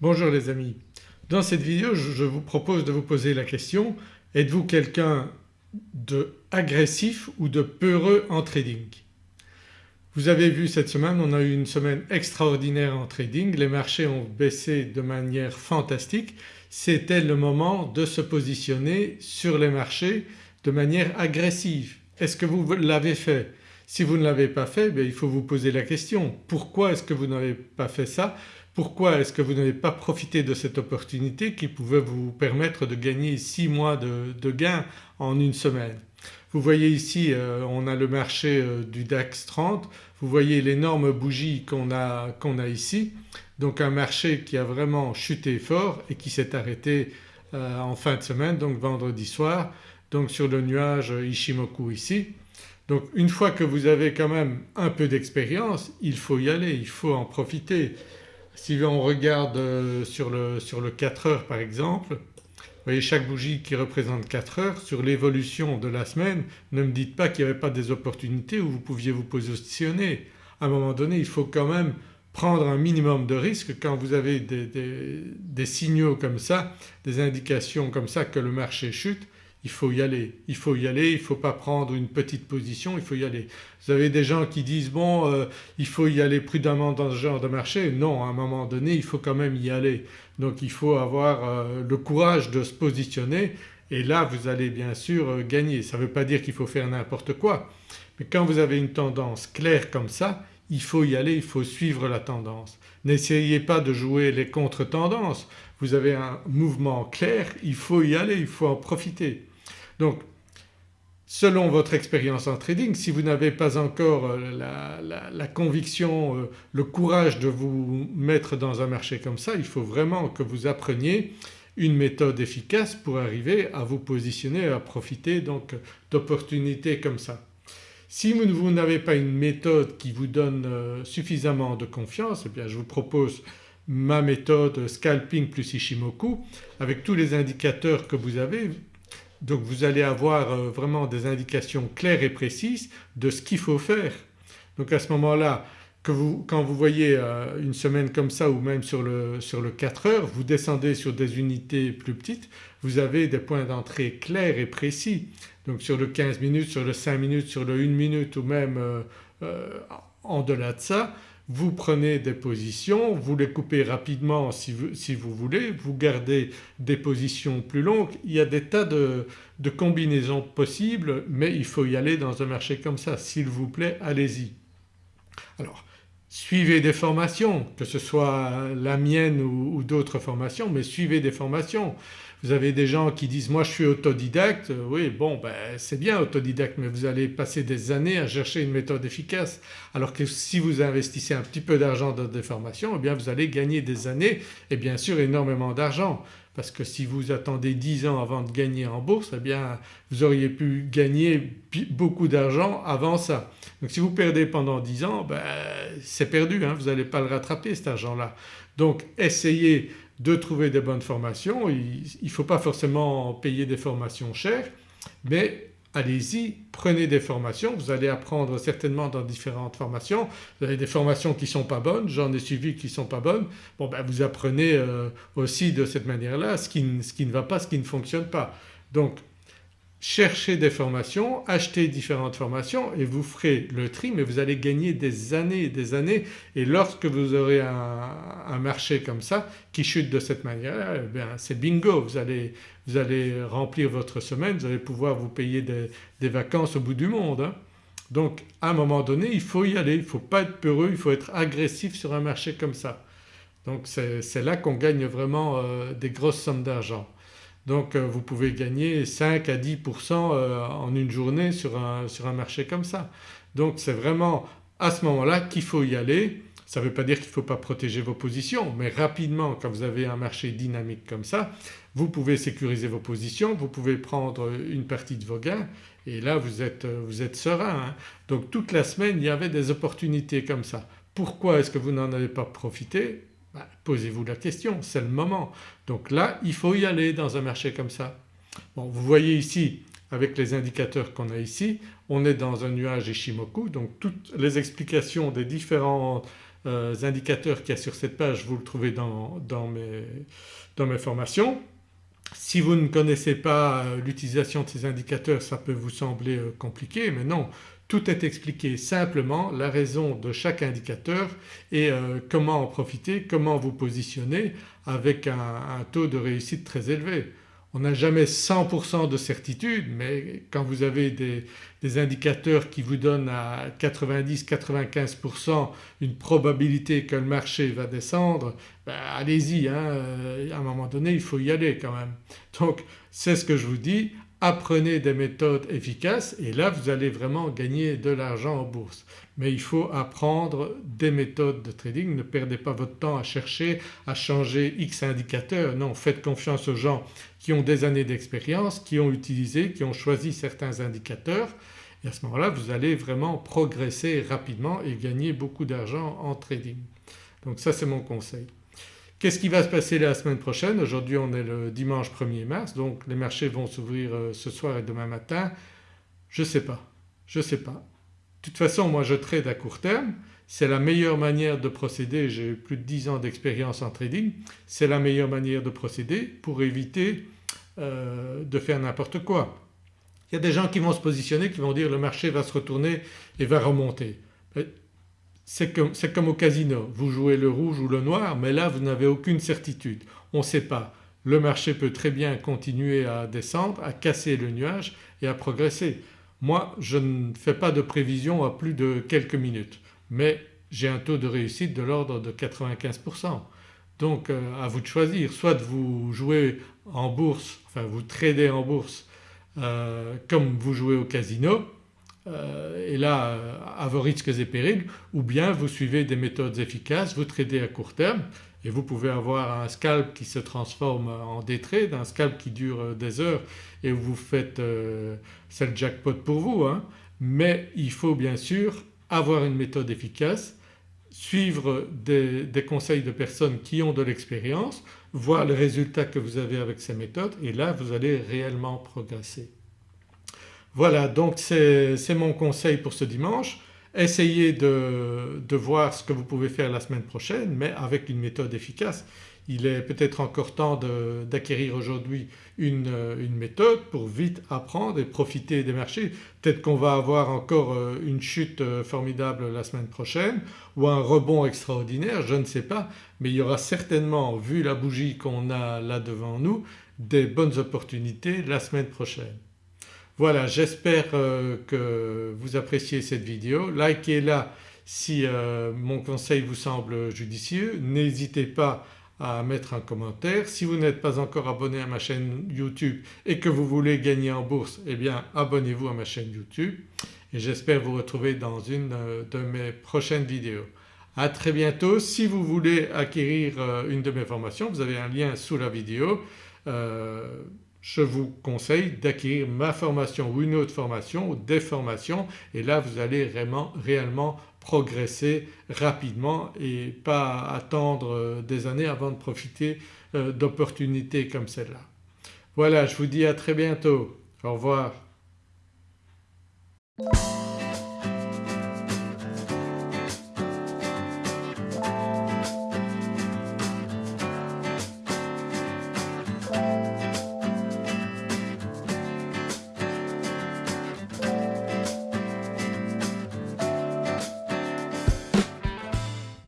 Bonjour les amis. Dans cette vidéo je vous propose de vous poser la question êtes-vous quelqu'un de agressif ou de peureux en trading? Vous avez vu cette semaine on a eu une semaine extraordinaire en trading, les marchés ont baissé de manière fantastique. C'était le moment de se positionner sur les marchés de manière agressive. Est-ce que vous l'avez fait? Si vous ne l'avez pas fait bien il faut vous poser la question pourquoi est-ce que vous n'avez pas fait ça? Pourquoi est-ce que vous n'avez pas profité de cette opportunité qui pouvait vous permettre de gagner 6 mois de, gains en une semaine? Vous voyez ici euh, on a le marché euh, du DAX 30, vous voyez l'énorme bougie qu'on a, a ici donc un marché qui a vraiment chuté fort et qui s'est arrêté euh, en fin de semaine donc vendredi soir donc sur le nuage Ishimoku ici. Donc une fois que vous avez quand même un peu d'expérience il faut y aller, il faut en profiter. Si on regarde euh, sur le, sur le 4 heures par exemple, vous voyez chaque bougie qui représente 4 heures sur l'évolution de la semaine ne me dites pas qu'il n'y avait pas des opportunités où vous pouviez vous positionner. À un moment donné il faut quand même prendre un minimum de risque quand vous avez des signaux comme ça, des indications comme ça que le marché chute il faut y aller, il faut y aller, il ne faut pas prendre une petite position, il faut y aller. Vous avez des gens qui disent bon euh, il faut y aller prudemment dans ce genre de marché. Non à un moment donné il faut quand même y aller. Donc il faut avoir euh, le courage de se positionner et là vous allez bien sûr euh, gagner. Ça ne veut pas dire qu'il faut faire n'importe quoi mais quand vous avez une tendance claire comme ça il faut y aller, il faut suivre la tendance. N'essayez pas de jouer les contre-tendances, vous avez un mouvement clair, il faut y aller, il faut en profiter. Donc selon votre expérience en trading si vous n'avez pas encore euh, la, conviction, euh, le courage de vous mettre dans un marché comme ça il faut vraiment que vous appreniez une méthode efficace pour arriver à vous positionner à profiter donc d'opportunités comme ça. Si vous, n'avez pas une méthode qui vous donne euh, suffisamment de confiance eh bien je vous propose ma méthode scalping plus Ishimoku avec tous les indicateurs que vous avez donc vous allez avoir euh, vraiment des indications claires et précises de ce qu'il faut faire. Donc à ce moment-là quand vous voyez euh, une semaine comme ça ou même sur le, sur le 4 heures vous descendez sur des unités plus petites vous avez des points d'entrée clairs et précis. Donc sur le 15 minutes, sur le 5 minutes, sur le 1 minute ou même euh, en delà de ça vous prenez des positions, vous les coupez rapidement si vous, voulez, vous gardez des positions plus longues. Il y a des tas de, combinaisons possibles mais il faut y aller dans un marché comme ça. S'il vous plaît allez-y. Alors suivez des formations que ce soit la mienne ou d'autres formations mais suivez des formations. Vous avez des gens qui disent moi je suis autodidacte, oui bon ben c'est bien autodidacte mais vous allez passer des années à chercher une méthode efficace alors que si vous investissez un petit peu d'argent dans des formations eh bien vous allez gagner des années et bien sûr énormément d'argent parce que si vous attendez 10 ans avant de gagner en bourse eh bien vous auriez pu gagner beaucoup d'argent avant ça. Donc si vous perdez pendant 10 ans ben, c'est perdu, hein, vous n'allez pas le rattraper cet argent-là. Donc essayez de trouver des bonnes formations. Il ne faut pas forcément payer des formations chères mais allez-y, prenez des formations, vous allez apprendre certainement dans différentes formations. Vous avez des formations qui ne sont pas bonnes, j'en ai suivi qui ne sont pas bonnes. Bon ben vous apprenez euh, aussi de cette manière-là ce, ce, qui ne va pas, ce qui ne fonctionne pas. Donc cherchez des formations, achetez différentes formations et vous ferez le tri mais vous allez gagner des années et des années et lorsque vous aurez un, marché comme ça qui chute de cette manière eh c'est bingo vous allez, vous allez remplir votre semaine, vous allez pouvoir vous payer des, vacances au bout du monde. Hein. Donc à un moment donné il faut y aller, il ne faut pas être peureux, il faut être agressif sur un marché comme ça. Donc c'est là qu'on gagne vraiment euh, des grosses sommes d'argent. Donc euh, vous pouvez gagner 5 à 10% euh, en une journée sur un, marché comme ça. Donc c'est vraiment à ce moment-là qu'il faut y aller. Ça ne veut pas dire qu'il ne faut pas protéger vos positions mais rapidement quand vous avez un marché dynamique comme ça vous pouvez sécuriser vos positions, vous pouvez prendre une partie de vos gains et là vous êtes, vous êtes serein. Hein. Donc toute la semaine il y avait des opportunités comme ça. Pourquoi est-ce que vous n'en avez pas profité? Bah, posez-vous la question, c'est le moment. Donc là il faut y aller dans un marché comme ça. Bon vous voyez ici avec les indicateurs qu'on a ici on est dans un nuage Ishimoku donc toutes les explications des différentes euh, indicateurs qu'il y a sur cette page vous le trouvez dans, mes, dans mes formations. Si vous ne connaissez pas euh, l'utilisation de ces indicateurs ça peut vous sembler euh, compliqué mais non tout est expliqué simplement la raison de chaque indicateur et comment en profiter, comment vous positionner avec un taux de réussite très élevé. On n'a jamais 100% de certitude mais quand vous avez des, indicateurs qui vous donnent à 90-95% une probabilité que le marché va descendre, ben allez-y hein, euh, à un moment donné il faut y aller quand même. Donc c'est ce que je vous dis, apprenez des méthodes efficaces et là vous allez vraiment gagner de l'argent en bourse. Mais il faut apprendre des méthodes de trading, ne perdez pas votre temps à chercher à changer X indicateurs, non faites confiance aux gens qui ont des années d'expérience, qui ont utilisé, qui ont choisi certains indicateurs et à ce moment-là vous allez vraiment progresser rapidement et gagner beaucoup d'argent en trading. Donc ça c'est mon conseil. Qu'est-ce qui va se passer la semaine prochaine? Aujourd'hui on est le dimanche 1er mars donc les marchés vont s'ouvrir euh, ce soir et demain matin. Je ne sais pas, je ne sais pas. De toute façon moi je trade à court terme, c'est la meilleure manière de procéder, j'ai plus de 10 ans d'expérience en trading, c'est la meilleure manière de procéder pour éviter euh, de faire n'importe quoi. Il y a des gens qui vont se positionner, qui vont dire le marché va se retourner et va remonter c'est comme, au casino, vous jouez le rouge ou le noir mais là vous n'avez aucune certitude. On ne sait pas, le marché peut très bien continuer à descendre, à casser le nuage et à progresser. Moi je ne fais pas de prévision à plus de quelques minutes mais j'ai un taux de réussite de l'ordre de 95%. Donc euh, à vous de choisir, soit vous jouez en bourse, enfin vous tradez en bourse euh, comme vous jouez au casino et là euh, à vos risques et périls ou bien vous suivez des méthodes efficaces, vous tradez à court terme et vous pouvez avoir un scalp qui se transforme en day trade, un scalp qui dure euh, des heures et vous faites… c'est le jackpot pour vous hein. mais il faut bien sûr avoir une méthode efficace, suivre des conseils de personnes qui ont de l'expérience, voir les résultats que vous avez avec ces méthodes et là vous allez réellement progresser. Voilà donc c'est mon conseil pour ce dimanche. Essayez de, voir ce que vous pouvez faire la semaine prochaine mais avec une méthode efficace. Il est peut-être encore temps d'acquérir aujourd'hui une, méthode pour vite apprendre et profiter des marchés. Peut-être qu'on va avoir encore euh, une chute euh, formidable la semaine prochaine ou un rebond extraordinaire, je ne sais pas mais il y aura certainement vu la bougie qu'on a là devant nous des bonnes opportunités la semaine prochaine. Voilà j'espère euh, que vous appréciez cette vidéo, likez-la si euh, mon conseil vous semble judicieux, n'hésitez pas à mettre un commentaire. Si vous n'êtes pas encore abonné à ma chaîne YouTube et que vous voulez gagner en bourse eh bien abonnez-vous à ma chaîne YouTube et j'espère vous retrouver dans une euh, de mes prochaines vidéos. À très bientôt. Si vous voulez acquérir une de mes formations vous avez un lien sous la vidéo je vous conseille d'acquérir ma formation ou une autre formation ou des formations et là vous allez vraiment réellement progresser rapidement et pas attendre euh, des années avant de profiter euh, d'opportunités comme celle-là. Voilà je vous dis à très bientôt. Au revoir.